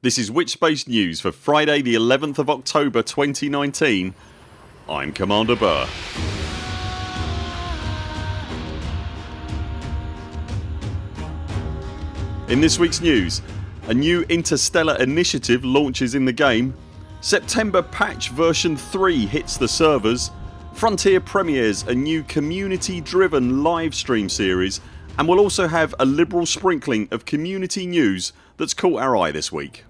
This is Witchspace News for Friday the 11th of October 2019 I'm Commander Burr. In this weeks news a new interstellar initiative launches in the game September patch version 3 hits the servers Frontier premieres a new community driven live stream series and we'll also have a liberal sprinkling of community news that's caught our eye this week.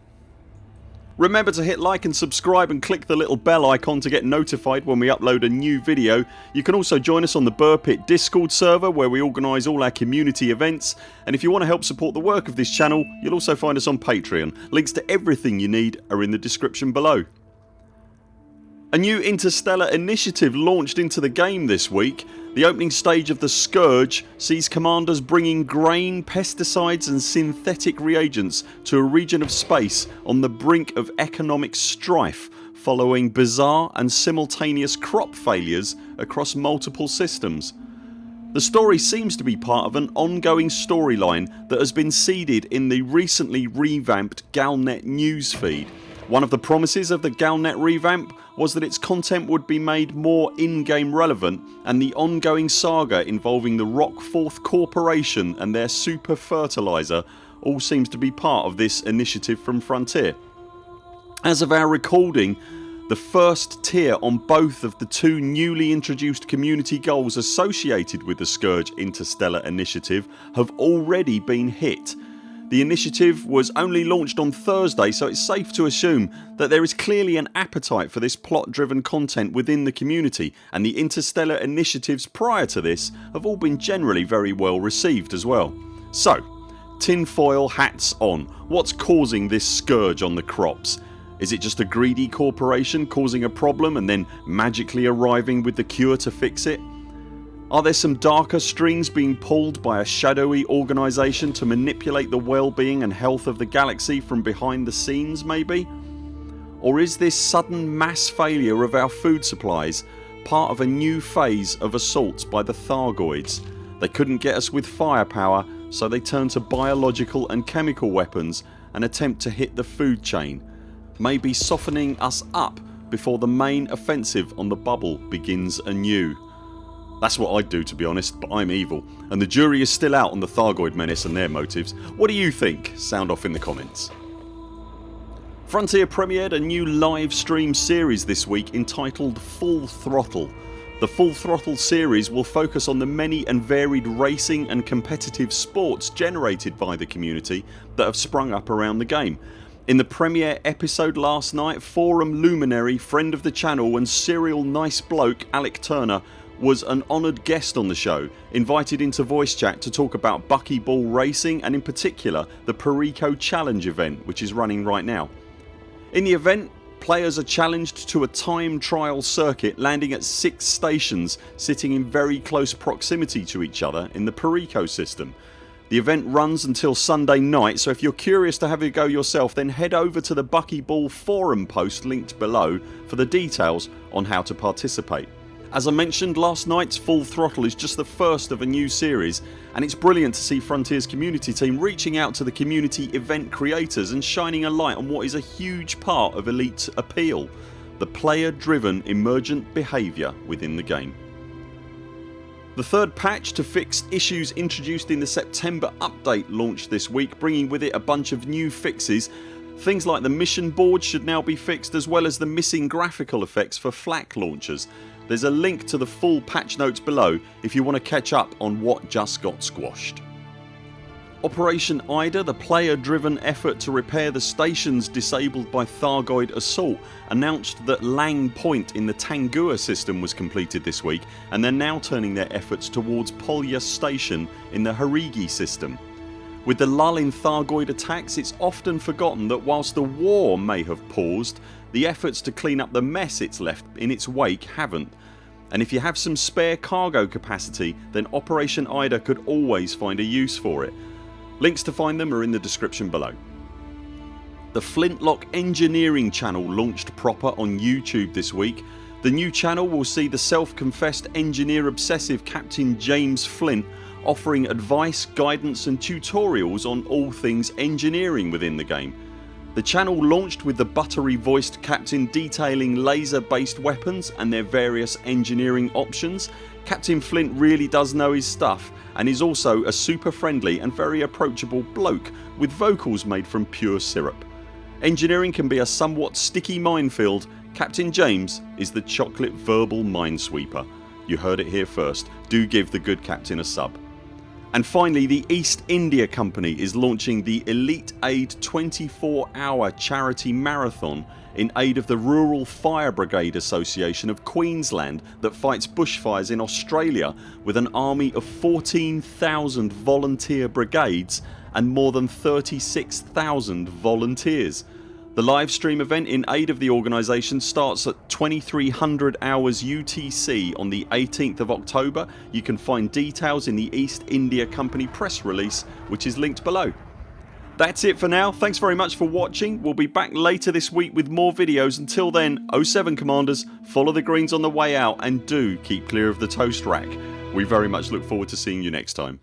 Remember to hit like and subscribe and click the little bell icon to get notified when we upload a new video. You can also join us on the Burr Pit discord server where we organise all our community events and if you want to help support the work of this channel you'll also find us on Patreon. Links to everything you need are in the description below. A new interstellar initiative launched into the game this week. The opening stage of the Scourge sees commanders bringing grain, pesticides and synthetic reagents to a region of space on the brink of economic strife following bizarre and simultaneous crop failures across multiple systems. The story seems to be part of an ongoing storyline that has been seeded in the recently revamped Galnet newsfeed. One of the promises of the Galnet revamp was that its content would be made more in-game relevant and the ongoing saga involving the Rockforth Corporation and their super fertiliser all seems to be part of this initiative from Frontier. As of our recording the first tier on both of the two newly introduced community goals associated with the Scourge Interstellar initiative have already been hit the initiative was only launched on Thursday so it's safe to assume that there is clearly an appetite for this plot driven content within the community and the interstellar initiatives prior to this have all been generally very well received as well. So tinfoil hats on. What's causing this scourge on the crops? Is it just a greedy corporation causing a problem and then magically arriving with the cure to fix it? Are there some darker strings being pulled by a shadowy organisation to manipulate the well-being and health of the galaxy from behind the scenes maybe? Or is this sudden mass failure of our food supplies part of a new phase of assaults by the Thargoids? They couldn't get us with firepower so they turned to biological and chemical weapons and attempt to hit the food chain maybe softening us up before the main offensive on the bubble begins anew. That's what I'd do to be honest but I'm evil and the jury is still out on the Thargoid menace and their motives. What do you think? Sound off in the comments. Frontier premiered a new live stream series this week entitled Full Throttle. The Full Throttle series will focus on the many and varied racing and competitive sports generated by the community that have sprung up around the game. In the premiere episode last night forum luminary, friend of the channel and serial nice bloke Alec Turner was an honoured guest on the show invited into voice chat to talk about buckyball racing and in particular the Perico Challenge event which is running right now. In the event players are challenged to a time trial circuit landing at 6 stations sitting in very close proximity to each other in the Perico system. The event runs until Sunday night so if you're curious to have a go yourself then head over to the Buckyball forum post linked below for the details on how to participate. As I mentioned last night's Full Throttle is just the first of a new series and it's brilliant to see Frontiers community team reaching out to the community event creators and shining a light on what is a huge part of Elite's appeal the player driven emergent behaviour within the game. The third patch to fix issues introduced in the September update launched this week bringing with it a bunch of new fixes Things like the mission board should now be fixed as well as the missing graphical effects for flak launchers there's a link to the full patch notes below if you want to catch up on what just got squashed. Operation Ida, the player driven effort to repair the stations disabled by Thargoid assault announced that Lang Point in the Tangua system was completed this week and they're now turning their efforts towards Polya Station in the Harigi system. With the lull in Thargoid attacks it's often forgotten that whilst the war may have paused the efforts to clean up the mess it's left in its wake haven't and if you have some spare cargo capacity then Operation Ida could always find a use for it. Links to find them are in the description below. The Flintlock Engineering channel launched proper on YouTube this week. The new channel will see the self-confessed engineer obsessive Captain James Flint offering advice, guidance and tutorials on all things engineering within the game. The channel launched with the buttery voiced captain detailing laser based weapons and their various engineering options. Captain Flint really does know his stuff and is also a super friendly and very approachable bloke with vocals made from pure syrup. Engineering can be a somewhat sticky minefield. Captain James is the chocolate verbal minesweeper. You heard it here first. Do give the good captain a sub. And finally the East India Company is launching the Elite Aid 24 hour charity marathon in aid of the Rural Fire Brigade Association of Queensland that fights bushfires in Australia with an army of 14,000 volunteer brigades and more than 36,000 volunteers. The live stream event in aid of the organisation starts at 2300 hours UTC on the 18th of October. You can find details in the East India Company press release which is linked below. That's it for now. Thanks very much for watching. We'll be back later this week with more videos. Until then 0 7 CMDRs follow the greens on the way out and do keep clear of the toast rack. We very much look forward to seeing you next time.